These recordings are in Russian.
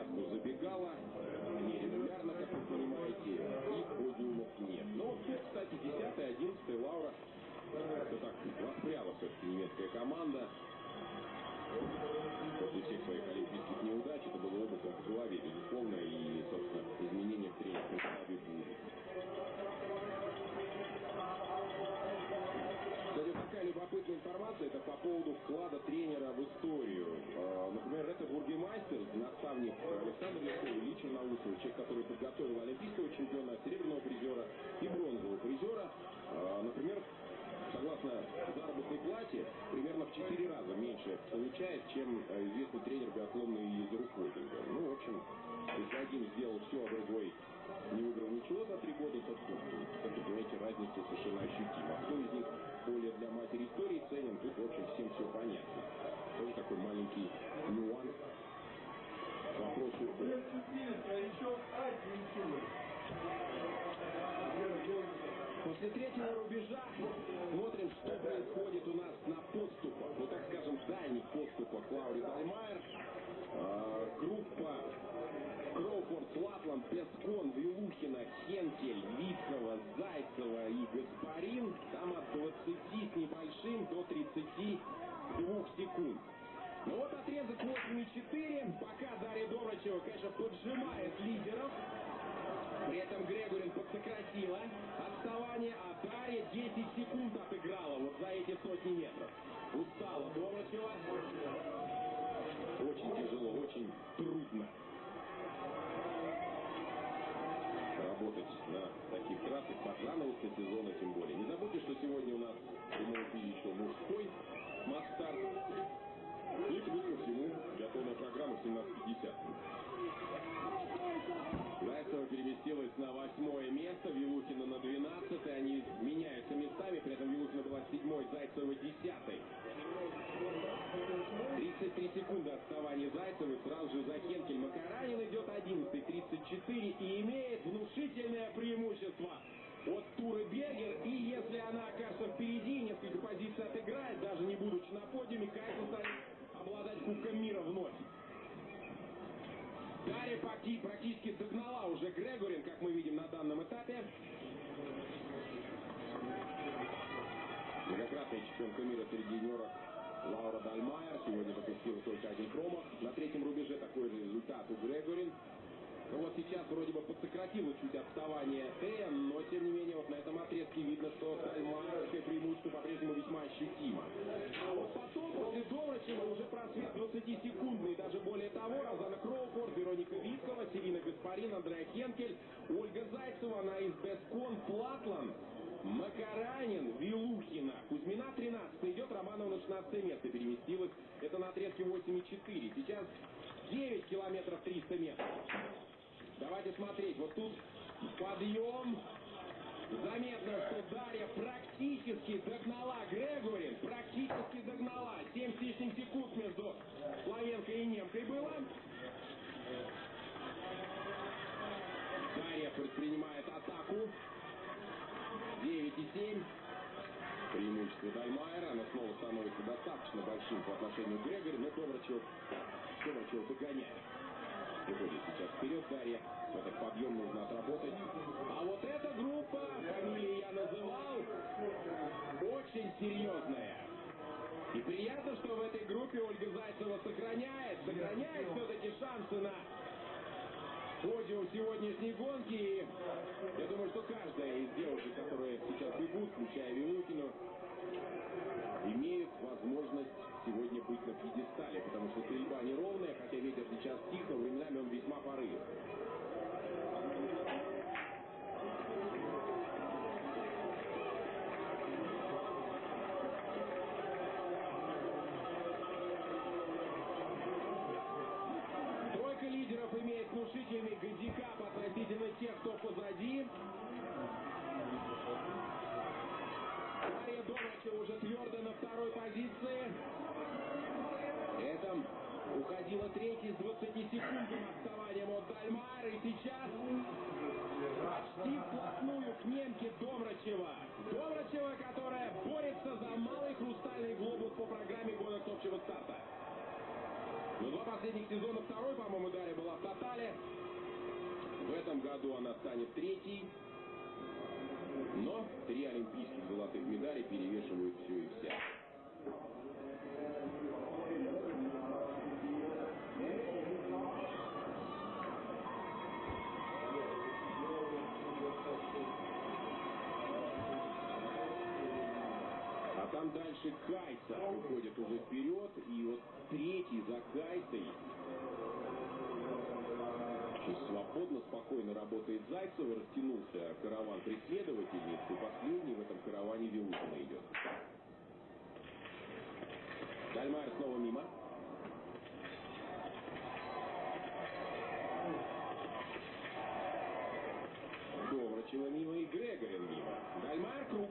площадку ну, забегала, нерегулярно, как вы понимаете, и подиумов нет. Но, кстати, десятая, одиннадцатая 11 Лаура, это так, воспряла все-таки немецкая команда. После всех своих олимпийских неудач это было опытом в голове, безусловно, и, собственно, изменения в тренерском штабе будут. Кстати, такая любопытная информация, это по поводу вклада тренера в историю. Бургемайстер, наставник Александр Лесков, Ильича Наусова, человек, который подготовил олимпийского чемпиона, серебряного призера и бронзового призера. А, например, согласно заработной плате, примерно в 4 раза меньше получает, чем э, известный тренер биатлонной Езеру Фойдинга. Ну, в общем, один сделал все, а другой не выиграл ничего за три года, то, как вы понимаете, разница совершенно ощутима. Кто из них более для матери истории ценен, тут, в общем, всем все понятно. Тоже такой маленький нюанс После третьего рубежа смотрим, что происходит у нас на подступах, ну так скажем, дальних подступах Лаури Дальмайер. А, группа Кроуфорд, Лапланд, Пескон, Вилухина, Хенкель, Виткова, Зайцева и Гаспарин. Там от 20 с небольшим до 32 секунд. Ну вот отрезок 8,4. Пока Дарья Добрачева, конечно, поджимает лидеров. При этом Грегорин подсократила отставание, а Дарья 10 секунд отыграла вот за эти сотни метров. Устала Добрачева. Очень тяжело, очень трудно работать на таких трассах под занавеска сезона тем более. Не забудьте, что сегодня у нас эфире еще мужской масс-старт. И плюс всему биатлонная программа 17.50. Зайцева переместилась на восьмое место, Вилухина на двенадцатое. Они меняются местами, при этом Вилухина была седьмой, Зайцева десятой. 33 секунды отставания Зайцевой, сразу же за Хенкель Макаранин идет 11 34 и имеет внушительное преимущество от Туры Бергер. И если она окажется впереди, несколько позиций отыграет, даже не будучи на подиуме, Кайсон станет обладать Кубком мира вновь. Дарья практически догнала уже Грегорин, как мы видим на данном этапе. Многократная чемпионка мира среди юниоров Лаура Дальмайер сегодня допустила только один промах. На третьем рубеже такой же результат у Грегорин. Ну вот сейчас вроде бы подсократило чуть отставание Тея, но тем не менее вот на этом отрезке видно, что Дальмайерское преимущество по-прежнему весьма ощутимо. А вот потом, после Добрачева, уже просвет 20-секундный, даже более того, Розана Кроуфорд, Вероника Виткова, Селина Гаспарин, Андреа Хенкель, Ольга Зайцева, Наис Бескон, Платлан, Макаранин, Вилухина, Кузьмина 13 идет, Романова на 16 место переместилась. Это на отрезке 8,4. Сейчас 9 километров 300 метров. Давайте смотреть. Вот тут подъем. Заметно, что Дарья практически догнала Грегорин. Практически догнала. 7 с лишним секунд между славенкой и немкой было. Дарья предпринимает атаку. 9,7. Преимущество Дальмайера. Оно снова становится достаточно большим по отношению к Грегори, но Добрачев, Добрачев догоняет. Выходит сейчас вперед Дарья. Этот подъем нужно отработать. А вот эта группа, фамилии я называл, очень серьезная. И приятно, что в этой группе Ольга Зайцева сохраняет, сохраняет все-таки шансы на подиум сегодняшней гонки. Я думаю, что каждая из девушек, которые сейчас бегут, включая Вилукину, имеет возможность сегодня быть на пьедестале, потому что стрельба неровная, хотя ветер сейчас тих, но временами он весьма порывист. Внушительный гандикап относительно тех, кто позади. Мария Доначева уже твердо на второй позиции. Этом уходила третий с 20-секундным отставанием от Дальмара. И сейчас почти вплотную к немке Домрачева. Домрачева, которая борется за малый хрустальный глобус по программе гонок общего старта. Но два последних сезона второй, по-моему, Дарья была в тотале. В этом году она станет третьей, но три олимпийских золотых медали перевешивают все и вся. А там дальше Кайса уходит уже вперед, и вот третий за Кайсой очень свободно, спокойно работает Зайцева, растянулся караван преследовательниц, и последний в этом караване Вилухина идет. Дальмайер снова мимо. Доврачева мимо и Грегорин мимо. Дальмайер круг.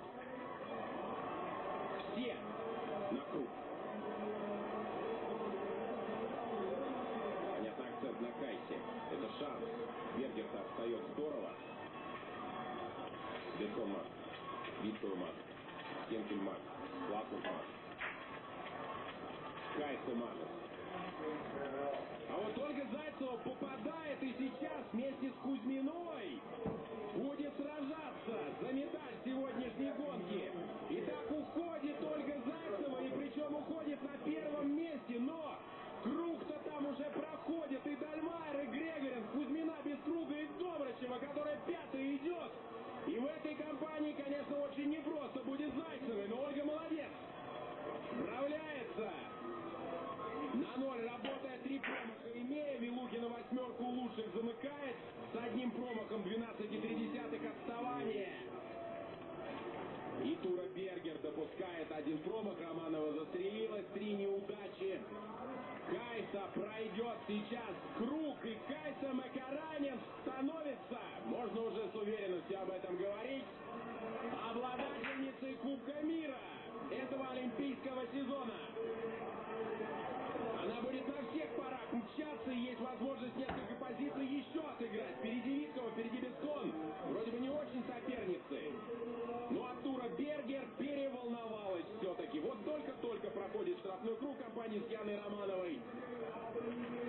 Все на круг. Понятно, акцент на Кайсе. Это шанс. Бергер-то отстает здорово. Бетон мат. Виттл мат. Кенкель мат. Лассен мат. Кайса Манес. А вот Ольга Зайцева попадает и сейчас вместе с Кузьминой будет сражаться за медаль сегодняшней гонки. Лучших замыкает с одним промахом 12,3 отставания. И Тура Бергер допускает один промах, Романова застрелилась, три неудачи. Кайса пройдет сейчас круг, и Кайса Макаранин становится, можно уже с уверенностью об этом говорить, обладательницей Кубка мира этого олимпийского сезона. Она будет на мчаться, и есть возможность несколько позиций еще отыграть. Впереди Виткова, впереди Бескон. Вроде бы не очень соперницы. Но Артура Бергер переволновалась все-таки. Вот только-только проходит штрафной круг компании с Яной Романовой.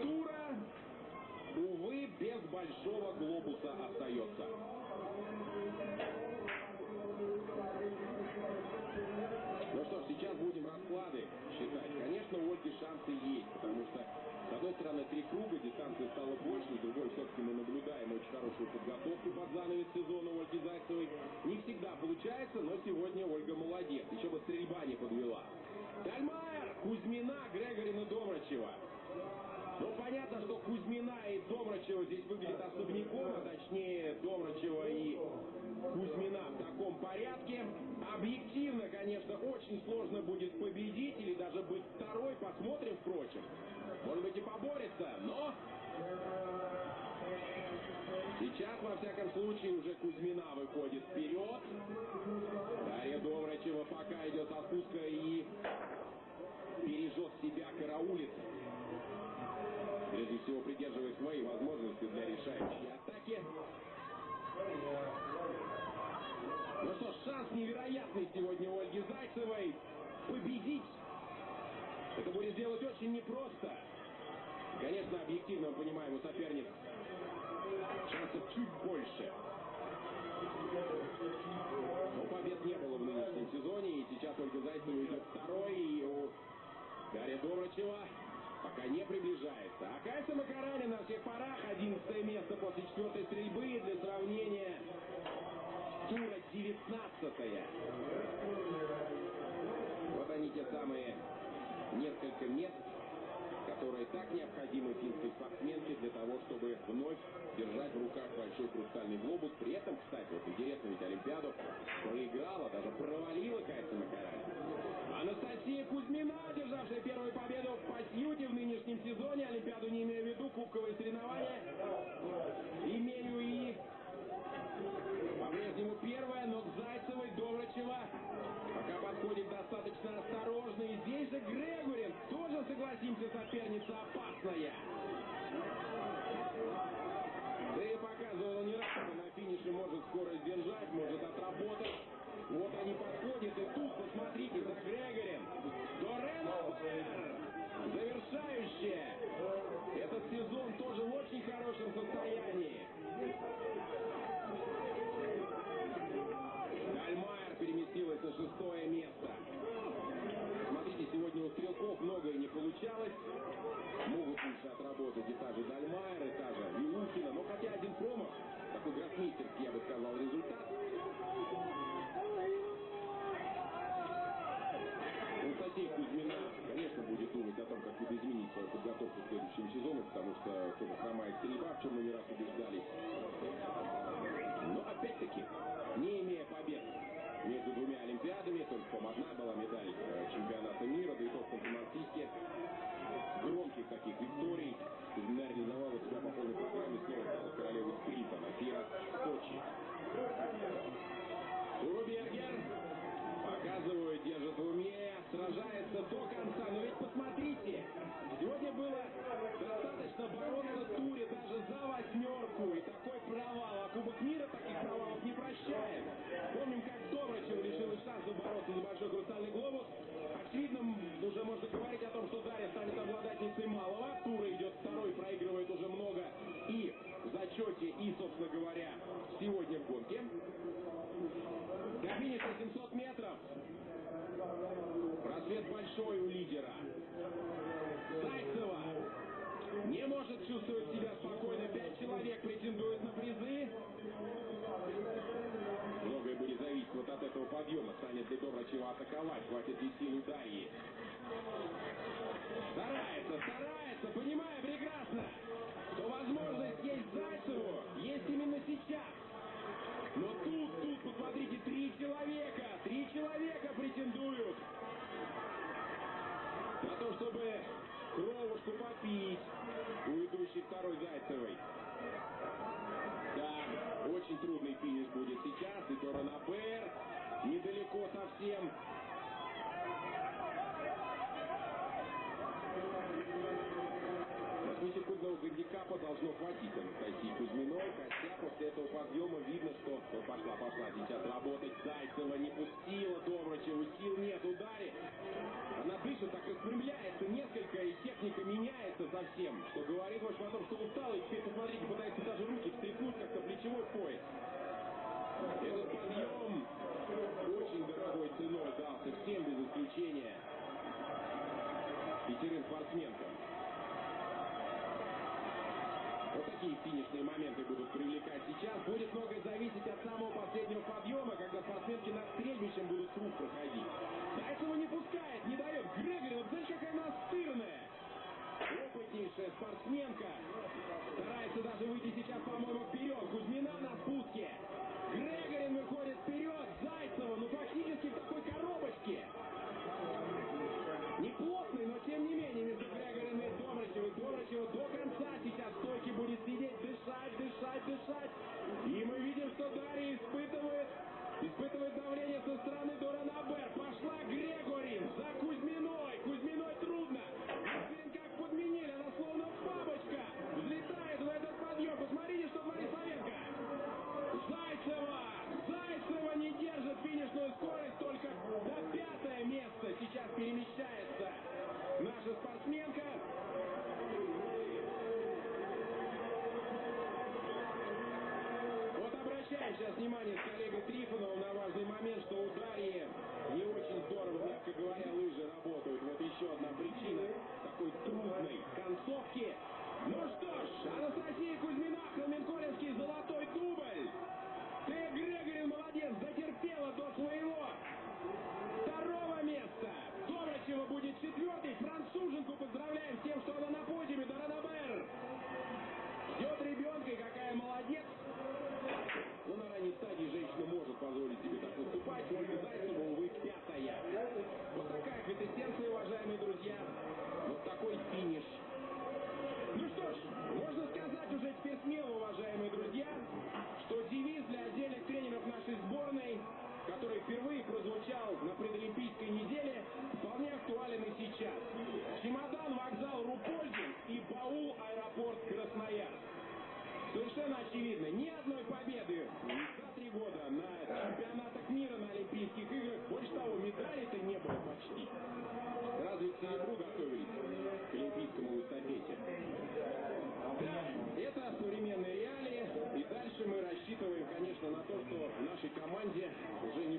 Тура, увы, без большого глобуса остается. Ну что ж, сейчас будем расклады считать. Конечно, у Ольги шансы есть, потому что, с одной стороны, три круга, дистанция стала больше, с другой, все-таки мы наблюдаем очень хорошую подготовку под занавес сезона Ольги Зайцевой. Не всегда получается, но сегодня Ольга молодец. Еще бы стрельба не подвела. Дальмайер, Кузьмина, Грегорина, Домрачева. Ну, понятно, что Кузьмина и Домрачева здесь выглядят особняком, а точнее Домрачева и Кузьмина в таком порядке. Объективно, конечно, очень сложно будет победить или даже быть второй. Посмотрим, впрочем. Может быть и поборется, но... Сейчас, во всяком случае, уже Кузьмина выходит вперед. Дарья Доврачева пока идет со спуска и бережет себя, караулит. Прежде всего, придерживая свои возможности для решающей атаки. Ну что шанс невероятный сегодня у Ольги Зайцевой победить. Это будет сделать очень непросто. Конечно, объективно мы понимаем, у соперниц шансов чуть больше. Имею и по-прежнему первая, но к Зайцевой Доврачева пока подходит достаточно осторожно. И здесь же Грегорин, тоже, согласимся, соперница опасная. Да и показывал он не раз, на финише может скорость держать, может отработать. Вынос большой у лидера. Зайцева не может чувствовать себя спокойно. Пять человек претендуют на призы. Многое будет зависеть вот от этого подъема. Станет ли Добрачева атаковать? Хватит ли сил Дарьи? Сурова Шупапи у идущей второй Гайцевой. Да, очень трудный финиш будет сейчас. И Доранабер недалеко совсем одного Горнякапа должно хватить. Анастасии Кузьминой, хотя после этого подъема видно, что пошла, пошла сейчас работать. Зайцева не пустила, Добрычева сил нет, ударе. Она дышит, так распрямляется несколько, и техника меняется совсем. Что говорит ваш о что устала, и теперь, посмотрите, пытается даже руки встряхнуть, как-то плечевой пояс. Этот подъем очень дорогой ценой дался всем без исключения. Пятерым спортсменкам. какие финишные моменты будут привлекать сейчас, будет много зависеть от самого последнего подъема, когда спортсменки над стрельбищем будут круг проходить. Зайцева не пускает, не дает. Грегорин Jennings as we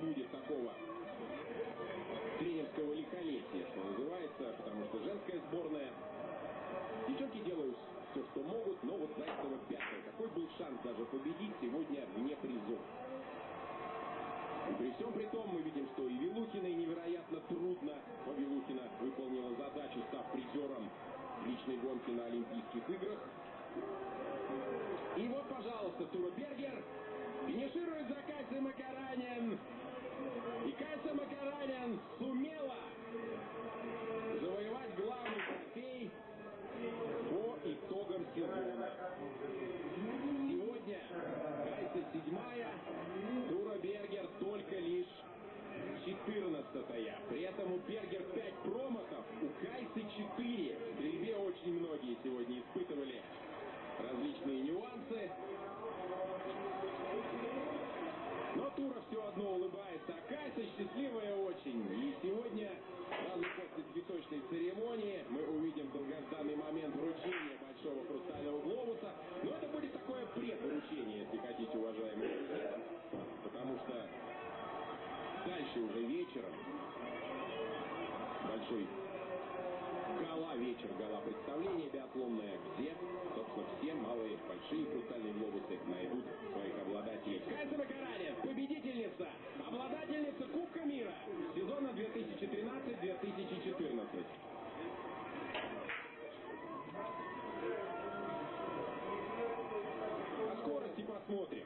посмотрим.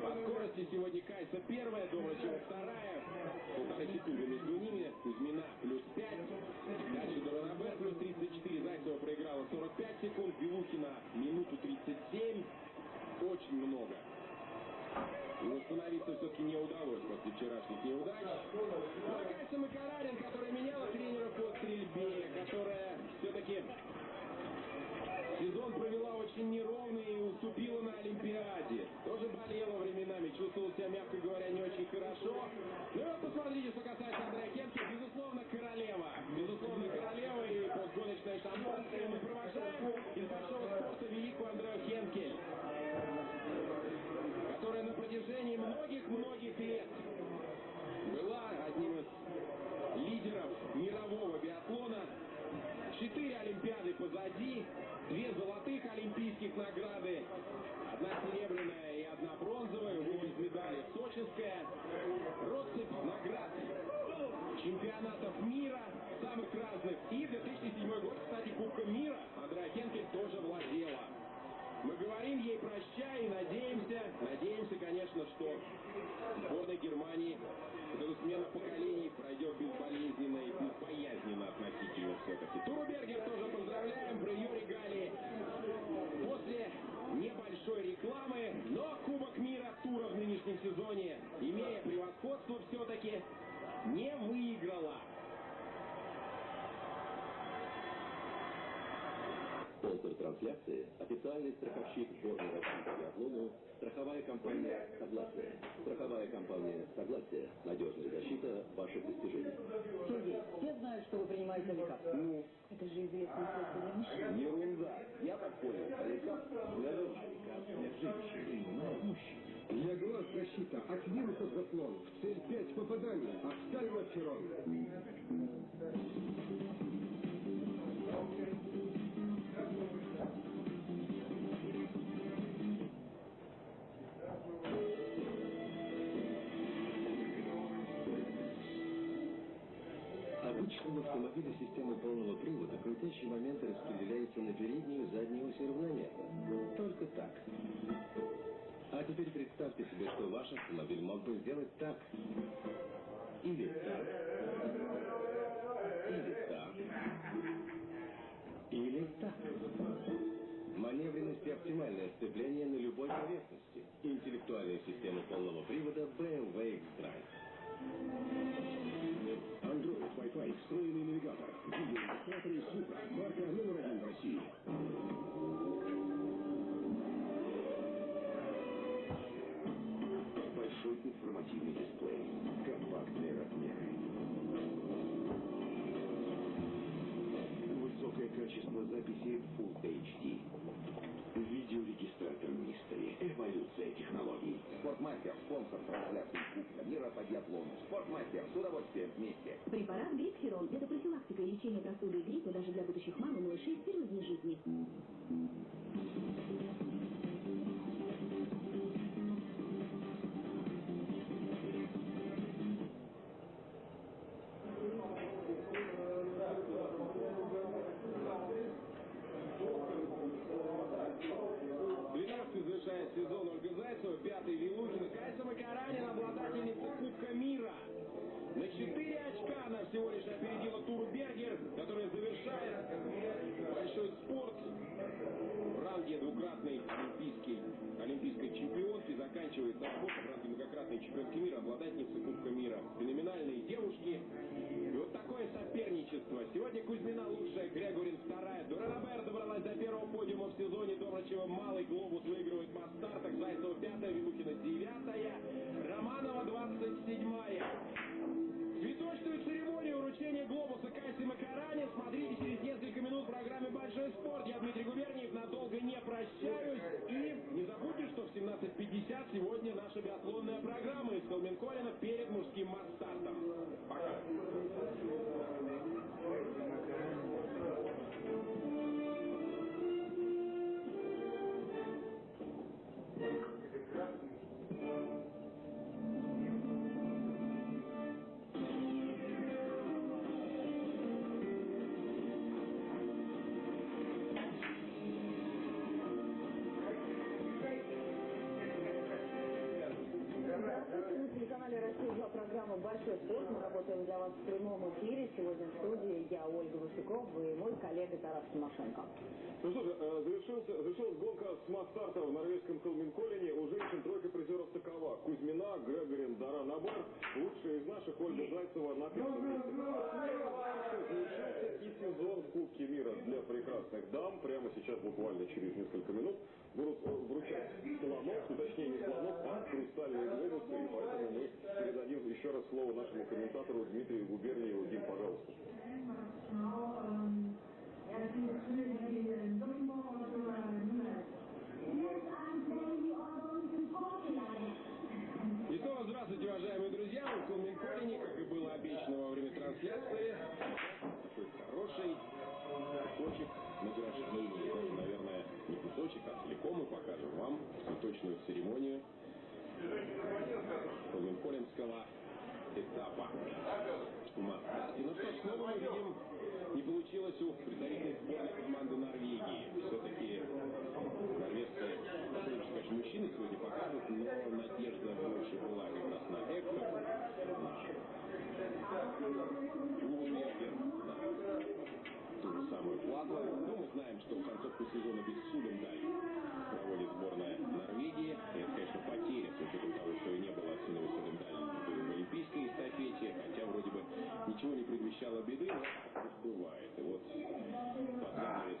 По скорости сегодня Кайса первая, Доврачева вторая. Полторы секунды между ними. Кузьмина плюс 5. Дальше Доронабе плюс 34. Зайцева проиграла 45 секунд. Белухина минуту 37. Очень много. И восстановиться все-таки не удалось после вчерашних неудач. Ну а Кайса Макарарин, которая меняла тренера по стрельбе, которая все-таки Сезон провела очень неровный и уступила на Олимпиаде. Тоже болела временами, чувствовала себя, мягко говоря, не очень хорошо. Ну и вот посмотрите, что касается Андрея Кемки. Безусловно, королева. Безусловно, королева и постгоночная шампанское. Мы провожаем из большого спорта великую Андрею Хенкель, которая на протяжении многих-многих лет была одним из лидеров мирового биатлона. Четыре Олимпиады позади, две золотых олимпийских награды, одна серебряная и одна бронзовая, увы, без медали сочинская, россыпь наград чемпионатов мира, самых разных. И 2007 год, кстати, Кубка мира Андреа Хенкель тоже владела. Мы говорим ей прощай и надеемся, надеемся, конечно, что сборная Германии вот смена поколений пройдет безболезненно и безбоязненно относительно все-таки. Туру тоже поздравляем, про ее регалии. После небольшой рекламы, но Кубок мира тура в нынешнем сезоне, имея превосходство все-таки, не выиграла. Спонсор трансляции – официальный страховщик сборной России по биатлону страховая компания «Согласие». Страховая компания «Согласие» – надежная защита ваших достижений. Сергей, все знают, что вы принимаете лекарства. Ну, Это же известное средство для мужчин. ерунда. Я так понял. Лекарство для женщин. Для глаз защита от вирусов заслон. В цель 5 попаданий. Офтальмоферон. Обычно в автомобиле системы полного привода крутящие моменты распределяются на переднюю и заднюю оси равномерно. Только так. А теперь представьте себе, что ваш автомобиль мог бы сделать так. Или так. Или так. Или так. Маневренность и оптимальное сцепление на любой поверхности. Интеллектуальная система полного привода BMW X-Drive. Android, Wi-Fi, встроенный навигатор. Видеорегистраторы Supra. Марка номер один в России. Большой информативный дисплей. Компактные размеры. Высокое качество записи Full HD. Видеорегистратор Mystery. Эволюция технологий. Спортмастер, спонсор трансляции Кубка мира по биатлону. Спортмастер, с удовольствием вместе. Препарат Грипхерон – это профилактика и лечение простуды и гриппа даже для будущих мам и малышей в первые дни жизни. Ранге многократной чемпионки мира, обладательницы Кубка мира. Феноменальные девушки. И вот такое соперничество. Сегодня Кузьмина лучшая, Грегорин вторая. Дуранабер добралась до первого подиума в сезоне. Добрачева малый глобус выигрывает по стартах. Зайцева пятая, Вилухина девятая. Романова двадцать седьмая. Цветочную церемонию вручения глобуса Кайси Макаране смотрите через несколько минут в программе «Большой спорт». Я Дмитрий Губерниев, надолго не прощаюсь. И не забудьте, что в 17.50 сегодня наша биатлонная программа из Холменколлина перед мужским программа «Большой спорт». Мы работаем для вас в прямом эфире. Сегодня в студии я, Ольга Васюков, и мой коллега Тарас Тимошенко. Ну что же, э, завершился, завершилась гонка с масс-старта в норвежском Холменколлине. У женщин тройка призеров такова. Кузьмина, Грегорин, Дара Набар. Лучшая из наших Ольга Зайцева на месте. Завершился и сезон в Кубке мира для прекрасных дам. Прямо сейчас, буквально через несколько минут, вручать слонов, точнее не слонов, а хрустальные глобусы. И поэтому мы передадим еще раз слово нашему комментатору Дмитрию Губерниеву. Дим, пожалуйста. И снова здравствуйте, уважаемые друзья. В Колминколине, как и было обещано во время трансляции. Хороший кусочек награждения. Кусочек, а целиком мы покажем вам цветочную церемонию Колминколинского этапа Мастере. Ну что снова мы видим, не получилось у представительной сборной команды Норвегии. Все-таки норвежцы, сказать, мужчины сегодня показывают, но надежда больше была как раз на на Лунбергер, на ту же самую Плату. Ну, мы знаем, что в концовку сезона без Судендаль проводит сборная Норвегии. И это, конечно, потеря, с учетом того, что и не было Сыновой Судендаль в олимпийской эстафете, хотя вроде бы ничего не предвещало беды, но бывает. И вот под занавес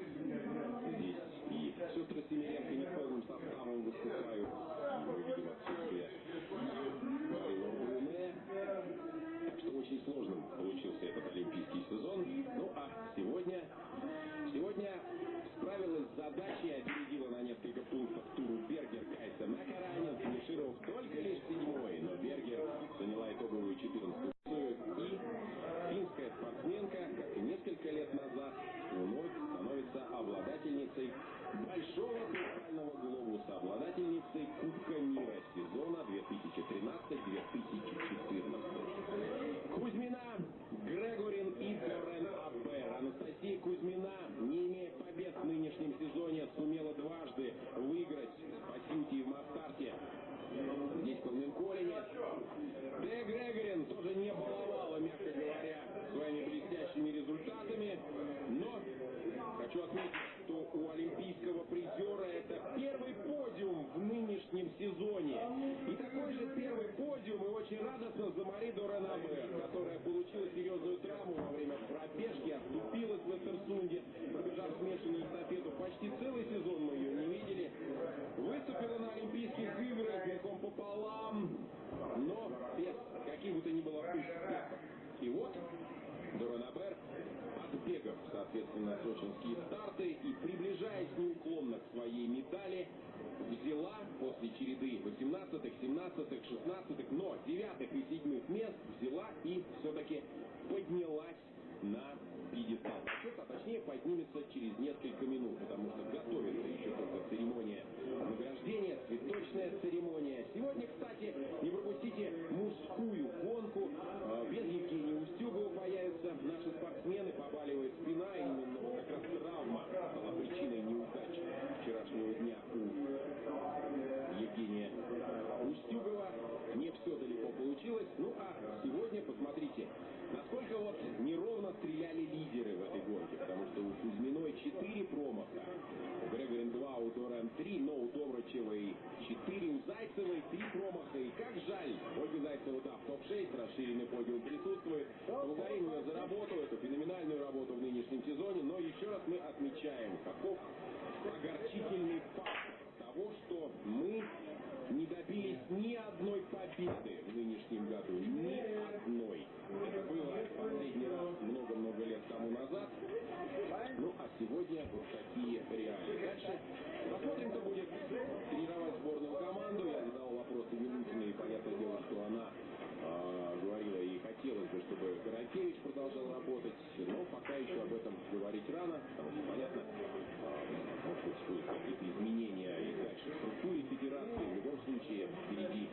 здесь и сестры Семеренко не в полном составом выступают. И мы видим отсутствие Марина Руне. Так что очень сложным получился этот олимпийский сезон. Ну а сегодня, сегодня справилась с задачей, опередила на несколько пунктов туру Бергер Кайса Макаранин, финишировав только лишь седьмой, но Бергер заняла итоговую 14 и финская спортсменка, как и несколько лет назад, вновь становится обладательницей большого хрустального глобуса, обладательницей Кубка мира сезона 2013-2014. Кузьмина, Грегорин и Дорен Абер. Анастасия Кузьмина, не имея побед в нынешнем сезоне, сумела дважды выиграть по Сьюти в Мастарте. Здесь в Колменколине. Де Грегорин тоже не баловала, мягко говоря, своими блестящими результатами. Но хочу отметить, что у олимпийского призера это первый подиум в нынешнем сезоне. И такой же первый подиум и очень радостно за Мари Доранабер, которая получила серьезную травму во время пробежки, оступилась в Эстерсунде, пробежав смешанную эстафету. Почти целый сезон мы ее не видели. Выступила на Олимпийских играх грехом пополам, но без каких бы то ни было успехов. И вот Доранабер отбегав, соответственно, сочинские старты и приближаясь неуклонно к своей медали, взяла после череды 18-х, 17-х, 16-х, но 9-х и 7 мест взяла и все-таки поднялась на пьедестал почета, а точнее поднимется через несколько минут, потому что готовится еще только церемония награждения, цветочная церемония. Сегодня, кстати, не пропустите мужскую гонку. Э, Без Евгения Устюгова появятся наши спортсмены, побаливает спина, и именно вот как раз травма стала причиной неудач вчерашнего дня у Евгения Устюгова. Не все далеко получилось. Ну а сегодня посмотрите, насколько вот неровно стреляли лидеры в этой гонке, потому что у Кузьминой 4 промаха, у Грегорин 2, у Доран 3, но у Добрачевой 4, у Зайцевой 3 промаха. И как жаль, Ольга Зайцева, да, в топ-6, расширенный подиум присутствует. Благодарим ее за работу, эту феноменальную работу в нынешнем сезоне, но еще раз мы отмечаем, каков огорчительный факт того, что мы не добились ни одной победы в нынешнем году. Ни одной. Это было последний раз много-много лет тому назад. Сегодня вот такие реалии. Дальше посмотрим, кто будет тренировать сборную команду. Я задал вопросы Милутиной, и понятное дело, что она а, говорила и хотелось бы, чтобы Каракевич продолжал работать, но пока еще об этом говорить рано, потому что, понятно, а, может быть, будут какие-то изменения и дальше в структуре федерации. В любом случае, впереди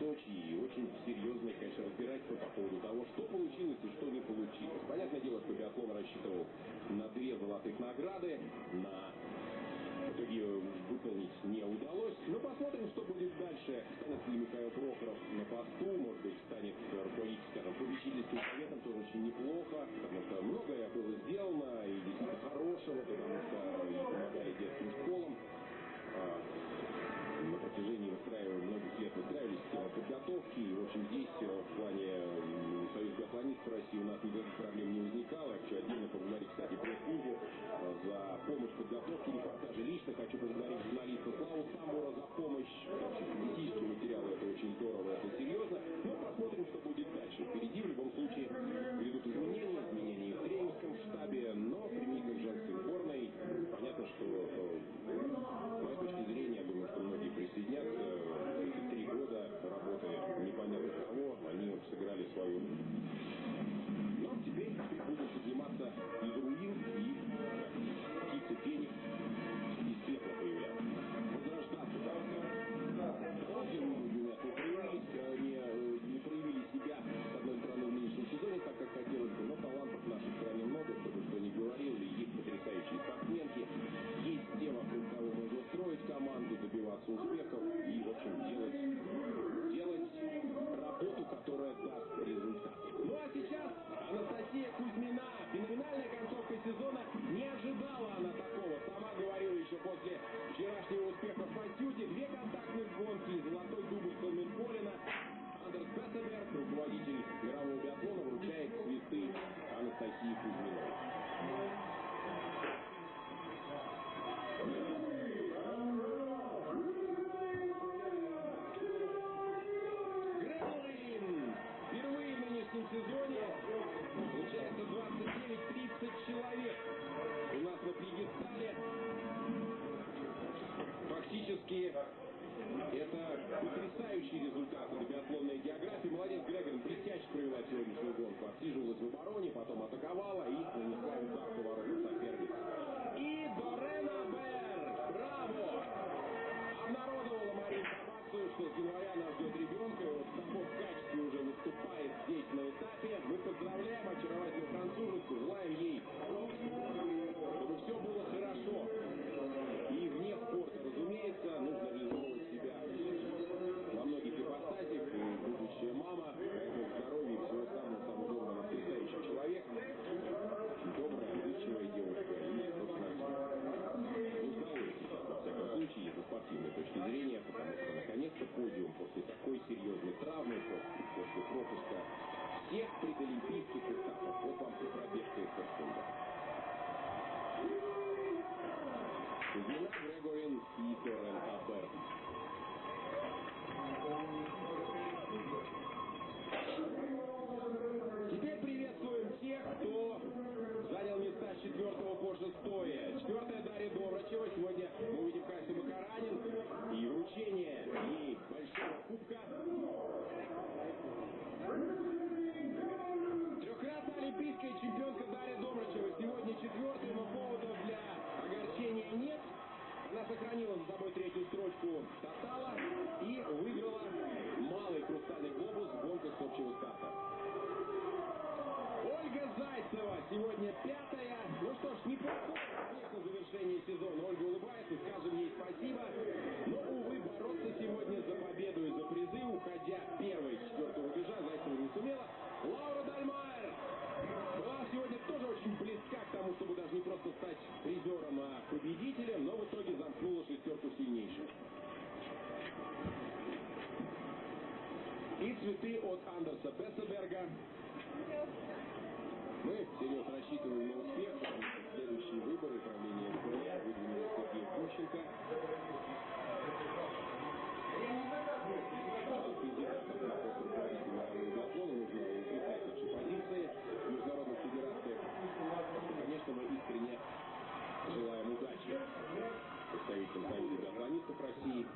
Сочи и очень серьезные, конечно, разбирательства по поводу того, что получилось и что не получилось. Понятное дело, что биатлон рассчитывал на две золотых награды, на в итоге э, выполнить не удалось. Но посмотрим, что будет дальше. Останется ли Михаил Прохоров на посту, может быть, станет руководить, скажем, попечительским советом, тоже очень неплохо, потому что многое было сделано, и действительно хорошего, потому что и помогали детским школам. А, Протяжении выстраивания многих лет выстраивали подготовки. И, в общем, здесь в плане м, Союза биатлонистов России у нас никаких проблем не возникало. Я хочу отдельно поблагодарить, кстати, пресс-клубу э, за помощь в подготовке репортажа. Лично хочу поблагодарить журналиста Славу Самбура за помощь. Публицистические материалы это очень здорово, это серьезно. Сезона. Не ожидала она такого. Сама говорила еще после вчерашнего успеха в Пасюте. Две контактных гонки золотой дубль Колменколина. Андерс Бессеберг, руководитель мирового биатлона, вручает цветы Анастасии Кузьминой. Отсиживалась в обороне, потом атаковала и нанесла Трехкратная олимпийская чемпионка Дарья Добрачева. Сегодня четвертая, но поводов для огорчения нет. Она сохранила за собой третью строчку тотала и выиграла малый хрустальный глобус в гонках с общего старта. Ольга Зайцева сегодня пятая. Ну что ж, неплохое конечно, завершение сезона. Ольга улыбается, скажем ей спасибо. Но, увы, бороться сегодня за победу и за призы, уходя первой с четвертого рубежа, Зайцева не сумела. Лаура Дальмайер была сегодня тоже очень близка к тому, чтобы даже не просто стать призером, а победителем, но в итоге замкнула шестерку сильнейших. И цветы от Андерса Бессеберга. Мы всерьез рассчитываем на успех, потому что следующие выборы правления МКЛ выдвинули Сергей Гущенко. Представителям Союза биатлонистов России.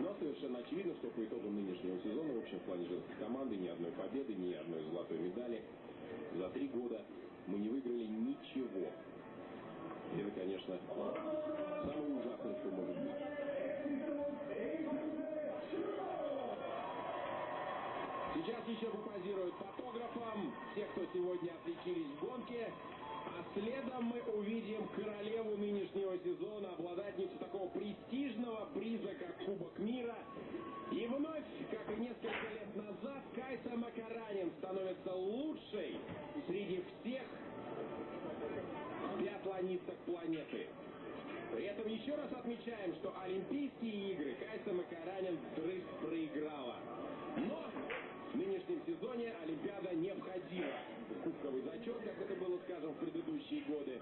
Но совершенно очевидно, что по итогам нынешнего сезона в общем плане команды ни одной победы, ни одной золотой медали за три года мы не выиграли ничего. И это, конечно, самое ужасное, что может быть. Сейчас еще попозируют фотографам те, кто сегодня отличились в гонке. А следом мы увидим королеву нынешнего сезона, обладательницу такого престижного приза, как Кубок мира. И вновь, как и несколько лет назад, Кайса Макаранин становится лучшей среди планетах планеты. При этом еще раз отмечаем, что Олимпийские игры Кайса Макаранин вдрызг проиграла. Но в нынешнем сезоне Олимпиада не входила в кубковый зачет, как это было, скажем, в предыдущие годы.